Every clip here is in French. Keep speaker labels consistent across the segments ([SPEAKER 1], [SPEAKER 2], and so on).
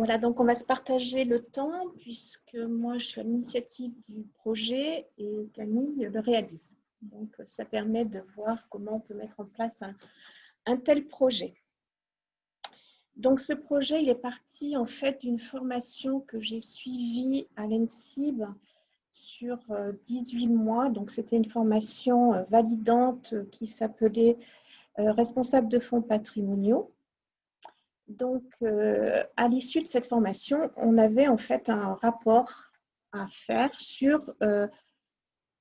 [SPEAKER 1] Voilà, donc on va se partager le temps puisque moi je suis à l'initiative du projet et Camille le réalise. Donc ça permet de voir comment on peut mettre en place un, tel projet. Donc ce projet, il est parti en fait d'une formation que j'ai suivie à l'ENSIB sur 18 euh, mois. Donc c'était une formation euh, validante qui s'appelait euh, responsable de fonds patrimoniaux. Donc, euh, à l'issue de cette formation, on avait en fait un rapport à faire sur euh,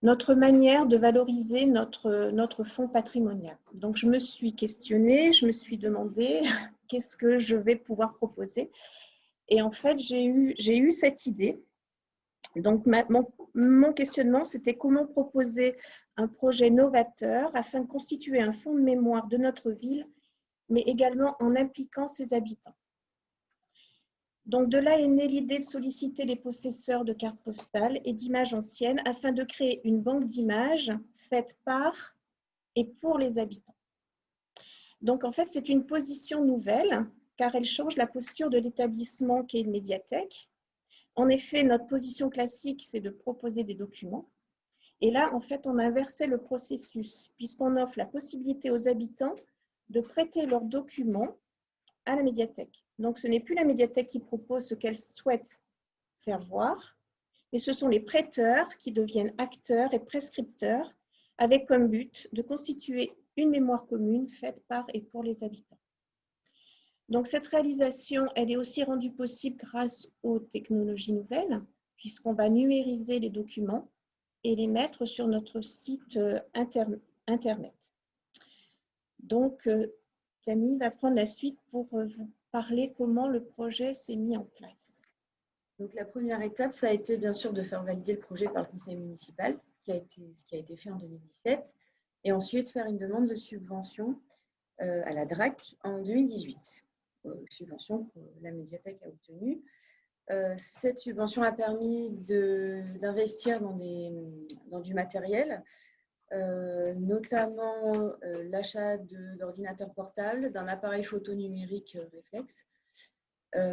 [SPEAKER 1] notre manière de valoriser notre, notre fonds patrimonial. Donc, je me suis questionnée, je me suis demandé qu'est-ce que je vais pouvoir proposer. Et en fait, j'ai eu, eu cette idée. Donc, mon, mon questionnement, c'était comment proposer un projet novateur afin de constituer un fonds de mémoire de notre ville mais également en impliquant ses habitants. Donc de là est née l'idée de solliciter les possesseurs de cartes postales et d'images anciennes afin de créer une banque d'images faite par et pour les habitants. Donc en fait, c'est une position nouvelle car elle change la posture de l'établissement qui est une médiathèque. En effet, notre position classique, c'est de proposer des documents. Et là, en fait, on a inversé le processus puisqu'on offre la possibilité aux habitants de prêter leurs documents à la médiathèque. Donc, ce n'est plus la médiathèque qui propose ce qu'elle souhaite faire voir, mais ce sont les prêteurs qui deviennent acteurs et prescripteurs avec comme but de constituer une mémoire commune faite par et pour les habitants. Donc, cette réalisation, elle est aussi rendue possible grâce aux technologies nouvelles, puisqu'on va numériser les documents et les mettre sur notre site euh, Internet. Donc, euh, Camille va prendre la suite pour euh, vous parler comment le projet s'est mis en place.
[SPEAKER 2] Donc, la première étape, ça a été bien sûr de faire valider le projet par le conseil municipal, ce qui a été fait en 2017, et ensuite faire une demande de subvention euh, à la DRAC en 2018. subvention que la médiathèque a obtenue. cette subvention a permis d'investir dans, du matériel, euh, notamment euh, l'achat d'ordinateurs portables, d'un appareil photo numérique euh, réflexe,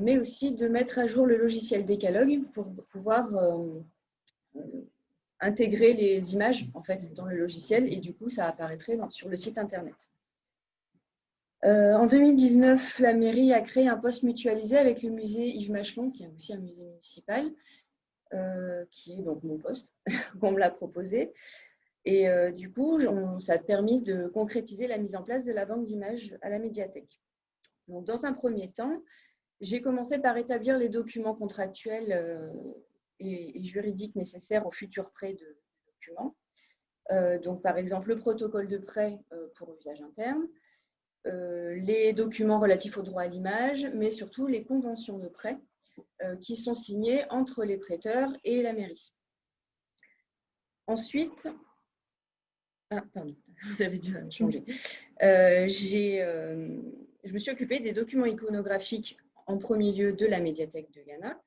[SPEAKER 2] mais aussi de mettre à jour le logiciel Décalogue pour pouvoir intégrer les images en fait dans le logiciel et du coup ça apparaîtrait sur le site internet. en 2019, la mairie a créé un poste mutualisé avec le musée Yves Machelon, qui est aussi un musée municipal, qui est donc mon poste, qu'on me l'a proposé. Et euh, du coup, ça a permis de concrétiser la mise en place de la banque d'images à la médiathèque. Donc, dans un premier temps, j'ai commencé par établir les documents contractuels euh, et, juridiques nécessaires au futur prêt de documents. Euh, donc, par exemple, le protocole de prêt pour usage interne, les documents relatifs au droit à l'image, mais surtout les conventions de prêt qui sont signées entre les prêteurs et la mairie. Ensuite, ah, pardon, vous avez dû changer. Euh, euh, je me suis occupée des documents iconographiques en premier lieu de la médiathèque de Ghana.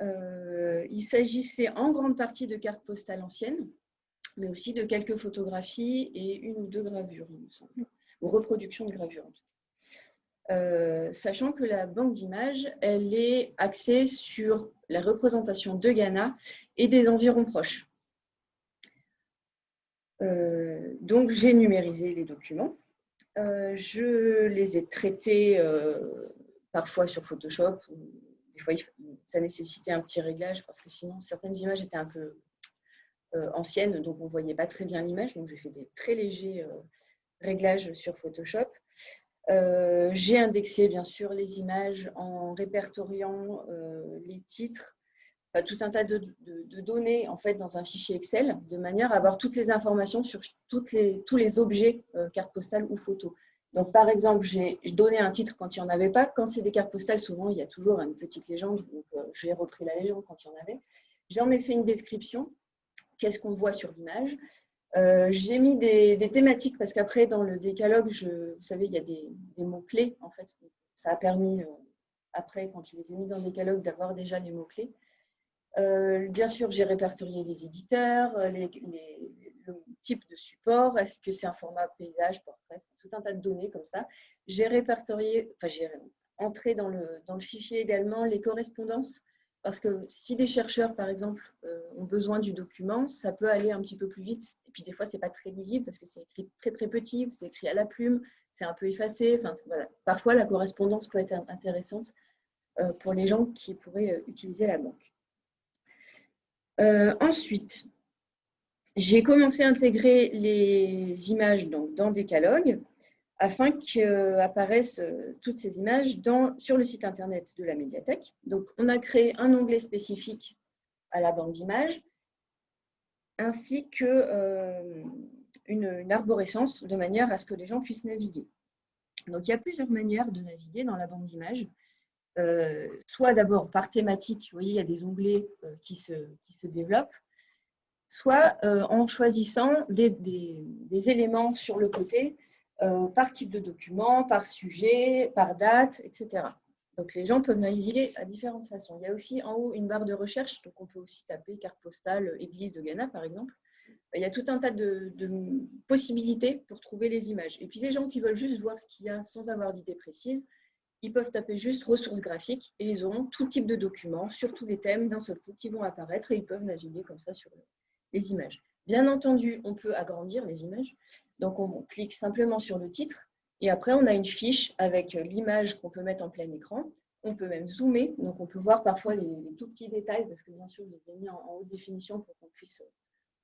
[SPEAKER 2] Euh, il s'agissait en grande partie de cartes postales anciennes, mais aussi de quelques photographies et une ou deux gravures, il me semble, ou reproductions de gravures en tout cas. sachant que la banque d'images, elle est axée sur la représentation de Ghana et des environs proches. Euh, donc, j'ai numérisé les documents. Euh, je les ai traités euh, parfois sur Photoshop. Des fois, ça nécessitait un petit réglage parce que sinon, certaines images étaient un peu anciennes, donc on ne voyait pas très bien l'image. Donc, j'ai fait des très légers réglages sur Photoshop. j'ai indexé bien sûr les images en répertoriant les titres tout un tas de, données en fait dans un fichier Excel de manière à avoir toutes les informations sur toutes les, tous les objets euh, cartes postales ou photos. Donc par exemple, j'ai donné un titre quand il n'y en avait pas. Quand c'est des cartes postales, souvent il y a toujours une petite légende. Donc euh, j'ai repris la légende quand il y en avait. J'en ai fait une description. Qu'est-ce qu'on voit sur l'image? Euh, J'ai mis des, thématiques parce qu'après dans le décalogue, je, vous savez, il y a des, mots-clés en fait. Ça a permis après, quand je les ai mis dans le décalogue, d'avoir déjà les mots-clés. Euh, bien sûr, j'ai répertorié les éditeurs, euh, le type de support, est-ce que c'est un format paysage, portrait, tout un tas de données comme ça. J'ai répertorié, enfin j'ai entrer dans le, dans le fichier également les correspondances parce que si des chercheurs, par exemple, euh, ont besoin du document, ça peut aller un petit peu plus vite. Et puis des fois, ce n'est pas très lisible parce que c'est écrit très très petit, c'est écrit à la plume, c'est un peu effacé. Enfin, Parfois, la correspondance peut être intéressante pour les gens qui pourraient utiliser la banque. Ensuite, j'ai commencé à intégrer les images donc, dans Decalogue afin qu'apparaissent euh, toutes ces images sur le site internet de la médiathèque. Donc, on a créé un onglet spécifique à la banque d'images, ainsi qu'une euh, arborescence de manière à ce que les gens puissent naviguer. Donc, il y a plusieurs manières de naviguer dans la banque d'images. Euh, soit d'abord par thématique, vous voyez, il y a des onglets qui, se, qui se développent, soit en choisissant des, des, éléments sur le côté euh, par type de document, par sujet, par date, etc. Donc les gens peuvent naviguer à différentes façons. Il y a aussi en haut une barre de recherche, donc on peut aussi taper carte postale église de Ghana par exemple. Il y a tout un tas de, possibilités pour trouver les images. Et puis les gens qui veulent juste voir ce qu'il y a sans avoir d'idée précise, ils peuvent taper juste ressources graphiques et ils auront tout type de documents sur tous les thèmes d'un seul coup qui vont apparaître et ils peuvent naviguer comme ça sur les images. Bien entendu, on peut agrandir les images donc, on clique simplement sur le titre et après, on a une fiche avec l'image qu'on peut mettre en plein écran. On peut même zoomer, donc on peut voir parfois les, tout petits détails parce que bien sûr, je les ai mis en, haute définition pour qu'on puisse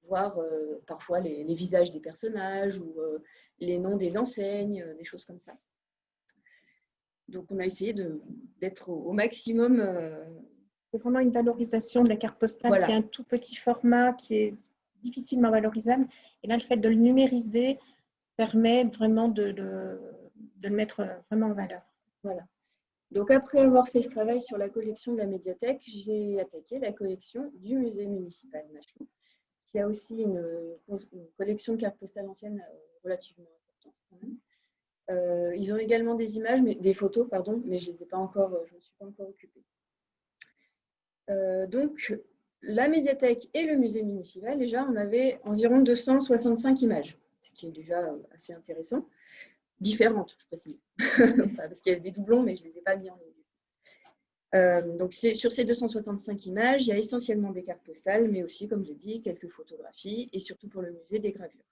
[SPEAKER 2] voir euh, parfois les, visages des personnages ou euh, les noms des enseignes, euh, des choses comme ça. Donc, on a essayé d'être au, maximum.
[SPEAKER 1] C'est vraiment une valorisation de la carte postale qui est un tout petit format qui est difficilement valorisable. Et là, le fait de le numériser permet vraiment de, le mettre vraiment en valeur.
[SPEAKER 2] Voilà. Donc, après avoir fait ce travail sur la collection de la médiathèque, j'ai attaqué la collection du musée municipal Machon, qui a aussi une, collection de cartes postales anciennes euh, relativement importante. Euh, ils ont également des images, des photos, pardon, mais je ne les ai pas encore, je me suis pas encore occupée. Euh, donc, la médiathèque et le musée municipal, déjà, on avait environ 265 images, ce qui est déjà assez intéressant. Différentes, je précise. Parce qu'il y a des doublons, mais je ne les ai pas mis en ligne. Euh, donc, sur ces 265 images, il y a essentiellement des cartes postales, mais aussi, comme je dit, quelques photographies et surtout pour le musée, des gravures.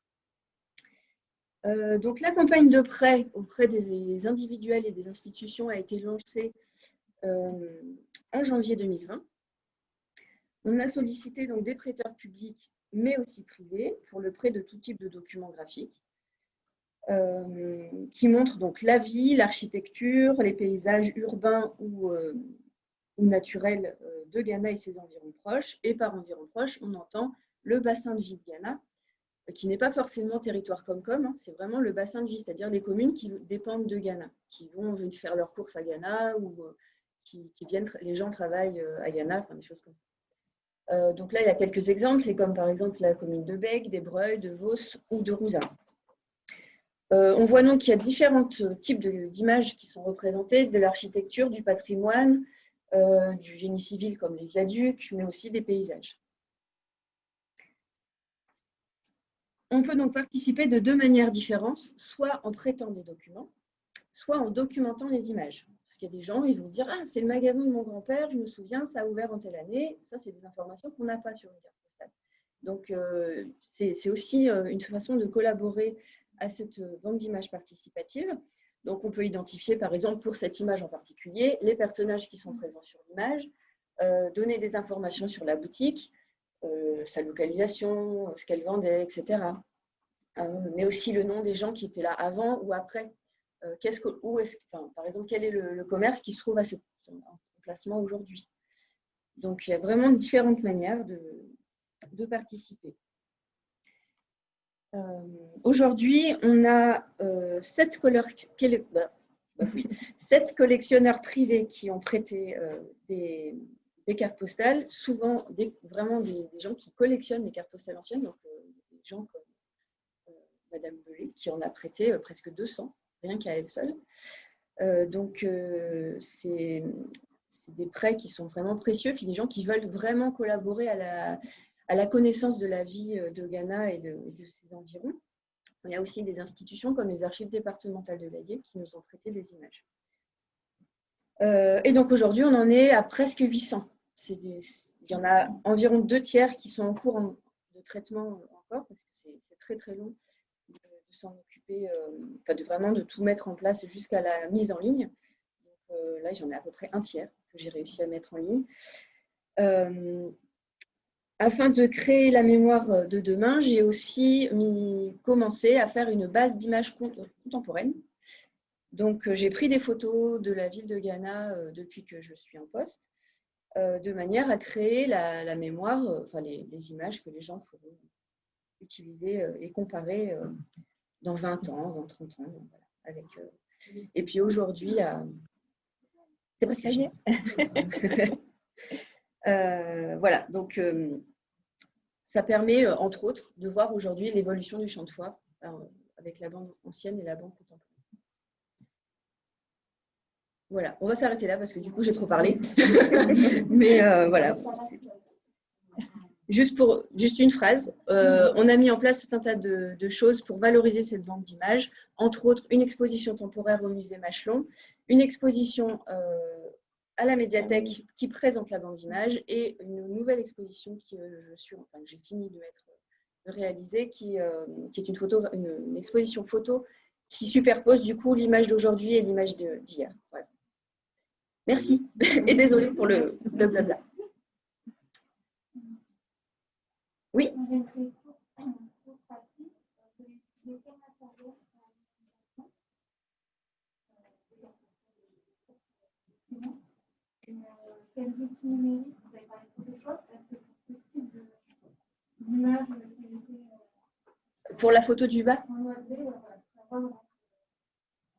[SPEAKER 2] Euh, donc, la campagne de prêt auprès des individuels et des institutions a été lancée euh, en janvier 2020 on a sollicité donc des prêteurs publics, mais aussi privés, pour le prêt de tout type de documents graphiques, euh, qui montrent donc la vie, l'architecture, les paysages urbains ou, euh, naturels de Ghana et ses environs proches. Et par environs proches, on entend le bassin de vie de Ghana, qui n'est pas forcément territoire comme comme, hein, c'est vraiment le bassin de vie, c'est-à-dire les communes qui dépendent de Ghana, qui vont faire leurs courses à Ghana ou qui, qui, viennent, les gens travaillent à Ghana, enfin des choses comme ça. Euh, donc là, il y a quelques exemples. C'est comme par exemple la commune de Bègue, d'Ebreuil, de Vos ou de Rouza. Euh, on voit donc qu'il y a différents types d'images qui sont représentées, de l'architecture, du patrimoine, euh, du génie civil comme les viaducs, mais aussi des paysages. On peut donc participer de deux manières différentes, soit en prêtant des documents, soit en documentant les images. Parce qu'il y a des gens, ils vont dire Ah, c'est le magasin de mon grand-père, je me souviens, ça a ouvert en telle année. Ça, c'est des informations qu'on n'a pas sur une carte postale. Donc, euh, c'est aussi euh, une façon de collaborer à cette euh, banque d'images participative. Donc, on peut identifier, par exemple, pour cette image en particulier, les personnages qui sont présents sur l'image, donner des informations sur la boutique, sa localisation, ce qu'elle vendait, etc. mais aussi le nom des gens qui étaient là avant ou après. Euh, que, où est par exemple, quel est le, commerce qui se trouve à cet emplacement aujourd'hui? Donc, il y a vraiment différentes manières de, participer. Euh, aujourd'hui, on a euh, sept, bah, bah sept, collectionneurs privés qui ont prêté des, cartes postales, souvent vraiment des, gens qui collectionnent les cartes postales anciennes, donc des gens comme Madame Belay, qui en a prêté presque 200 rien qu'à elle seule. Euh, donc, euh, c'est des prêts qui sont vraiment précieux, puis des gens qui veulent vraiment collaborer à la, connaissance de la vie euh, de Ghana et de, ses environs. Il y a aussi des institutions comme les archives départementales de l'AIE qui nous ont prêté des images. et donc aujourd'hui, on en est à presque 800. Il y en a environ deux tiers qui sont en cours de traitement encore, parce que c'est très très long de, s'en occuper, pas de vraiment de tout mettre en place jusqu'à la mise en ligne. Donc, là, j'en ai à peu près un tiers que j'ai réussi à mettre en ligne. Afin de créer la mémoire euh, de demain, j'ai aussi commencé à faire une base d'images contemporaines. Donc, euh, j'ai pris des photos de la ville de Ghana euh, depuis que je suis en poste, de manière à créer la, mémoire, enfin les, images que les gens pourront utiliser et comparer dans 20 ans, dans 30 ans. et puis aujourd'hui, c'est presque voilà, donc ça permet, euh, entre autres, de voir aujourd'hui l'évolution du champ de foire euh, avec la bande ancienne et la bande contemporaine. Voilà, on va s'arrêter là parce que du coup, j'ai trop parlé. Mais euh, voilà. Juste, une phrase, on a mis en place tout un tas de, choses pour valoriser cette bande d'images, entre autres une exposition temporaire au musée Machelon, une exposition à la médiathèque qui présente la bande d'image et une nouvelle exposition qui euh, je enfin, j'ai fini de mettre, de réaliser, qui, euh, qui est une, exposition photo qui superpose du coup l'image d'aujourd'hui et l'image d'hier. Merci et désolé pour le, le blabla. Oui. Pour la photo du bas?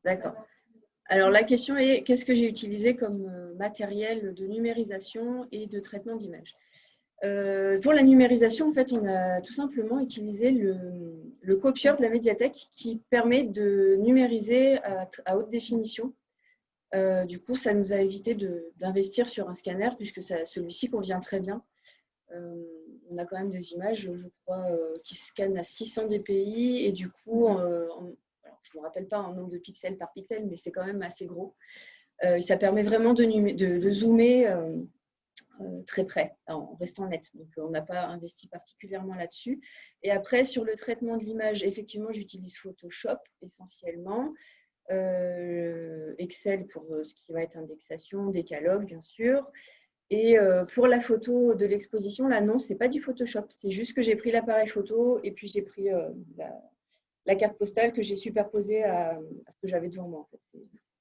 [SPEAKER 2] D'accord. Alors la question est qu'est-ce que j'ai utilisé comme euh, matériel de numérisation et de traitement d'image? Euh, Pour la numérisation, en fait, on a tout simplement utilisé le, le copieur de la médiathèque qui permet de numériser à haute définition euh, du coup, ça nous a évité d'investir sur un scanner puisque celui-ci convient très bien. On a quand même des images, je crois, qui scannent à 600 dpi et du coup, je ne me rappelle pas un nombre de pixels par pixel, mais c'est quand même assez gros. et ça permet vraiment de, zoomer très près, en restant net. Donc, on n'a pas investi particulièrement là-dessus. Et après, sur le traitement de l'image, effectivement, j'utilise Photoshop essentiellement. Euh, Excel pour euh, ce qui va être indexation, décalogue bien sûr. Et euh, pour la photo de l'exposition, là non, c'est pas du Photoshop, c'est juste que j'ai pris l'appareil photo et puis j'ai pris la, carte postale que j'ai superposée à, ce que j'avais devant moi. En fait.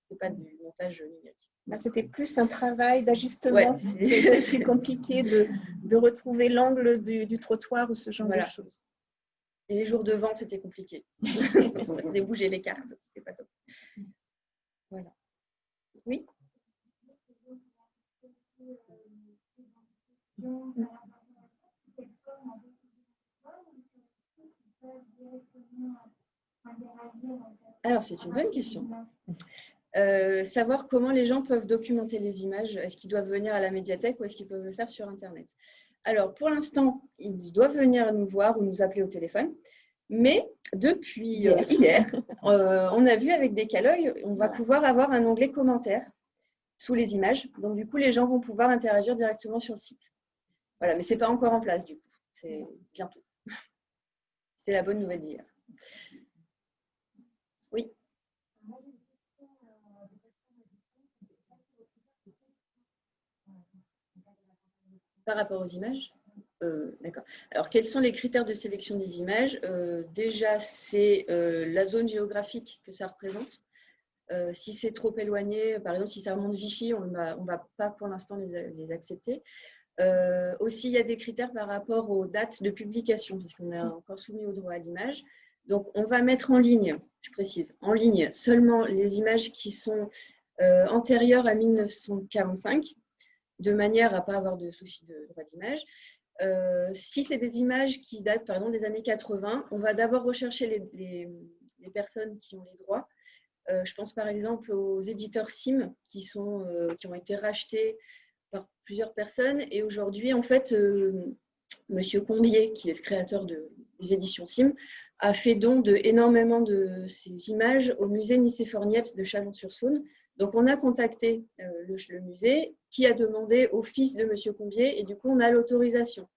[SPEAKER 2] C'est pas du montage numérique.
[SPEAKER 1] C'était plus un travail d'ajustement. C'est compliqué de, de, retrouver l'angle du, du, trottoir ou ce genre de choses.
[SPEAKER 2] Et les jours de vente, c'était compliqué. ça faisait bouger les cartes, c'était pas top. Voilà. Oui? Alors, c'est une bonne question. Euh, savoir comment les gens peuvent documenter les images. Est-ce qu'ils doivent venir à la médiathèque ou est-ce qu'ils peuvent le faire sur Internet? Alors, pour l'instant, ils doivent venir nous voir ou nous appeler au téléphone. Mais depuis hier, euh, on a vu avec Decalogue, on va pouvoir avoir un onglet commentaires sous les images. Donc, du coup, les gens vont pouvoir interagir directement sur le site. Voilà, mais ce n'est pas encore en place, du coup. C'est bientôt. C'est la bonne nouvelle d'hier. Oui. par rapport aux images? Euh, D'accord. Alors, quels sont les critères de sélection des images? Euh, Déjà, c'est euh, la zone géographique que ça représente. si c'est trop éloigné, par exemple, si ça remonte Vichy, on ne va pas pour l'instant les, accepter. aussi, il y a des critères par rapport aux dates de publication, puisqu'on est encore soumis au droit à l'image. Donc, on va mettre en ligne, je précise, en ligne seulement les images qui sont antérieures à 1945, de manière à ne pas avoir de soucis de droit d'image. Euh, si c'est des images qui datent par exemple des années 80, on va d'abord rechercher les, personnes qui ont les droits. Euh, je pense par exemple aux éditeurs SIM qui, sont, euh, qui ont été rachetés par plusieurs personnes. Et aujourd'hui, en fait, Monsieur Combier, qui est le créateur de, des éditions SIM, a fait don de énormément de ces images au musée Nicéphore Niepce de Chalon-sur-Saône. Donc, on a contacté le, musée qui a demandé au fils de M. Combier et du coup, on a l'autorisation.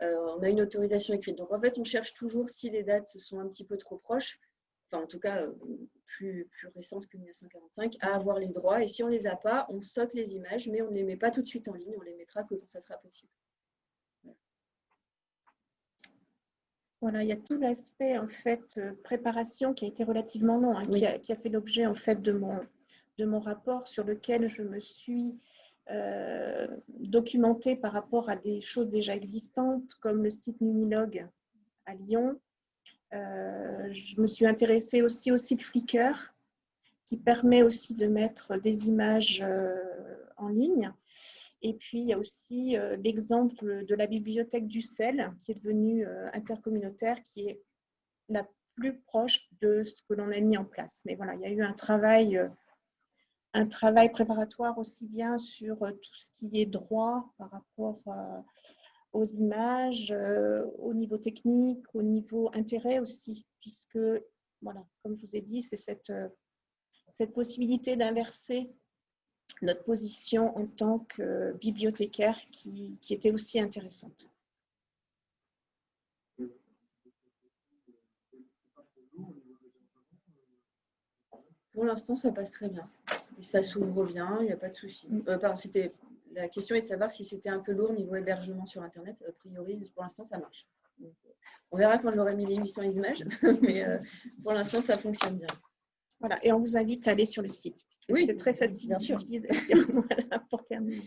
[SPEAKER 2] on a une autorisation écrite. Donc, en fait, on cherche toujours si les dates sont un petit peu trop proches, enfin, en tout cas, plus, plus récentes que 1945, à avoir les droits. Et si on ne les a pas, on saute les images, mais on ne les met pas tout de suite en ligne. On les mettra que quand ça sera possible.
[SPEAKER 1] Voilà, il y a tout l'aspect en fait euh, préparation qui a été relativement long, hein, qui, a, fait l'objet en fait de mon, de mon rapport sur lequel je me suis euh, documentée par rapport à des choses déjà existantes comme le site Numilog à Lyon. Euh, je me suis intéressée aussi au site Flickr qui permet aussi de mettre des images en ligne. Et puis, il y a aussi euh, l'exemple de la bibliothèque du sel, qui est devenue euh, intercommunautaire, qui est la plus proche de ce que l'on a mis en place. Mais voilà, il y a eu un travail, euh, un travail préparatoire aussi bien sur tout ce qui est droit par rapport aux images, au niveau technique, au niveau intérêt aussi, puisque, voilà, comme je vous ai dit, c'est cette, cette possibilité d'inverser notre position en tant que bibliothécaire qui, était aussi intéressante.
[SPEAKER 2] Pour l'instant, ça passe très bien. ça s'ouvre bien, il n'y a pas de souci. Mm. Euh, c'était la question est de savoir si c'était un peu lourd niveau hébergement sur Internet. A priori, pour l'instant, ça marche. on verra quand j'aurai mis les 800 images, mais euh, pour l'instant, ça fonctionne bien.
[SPEAKER 1] Voilà, et on vous invite à aller sur le site.
[SPEAKER 2] Oui,
[SPEAKER 1] c'est très facile.
[SPEAKER 2] Bien sûr.
[SPEAKER 1] voilà, pour terminer.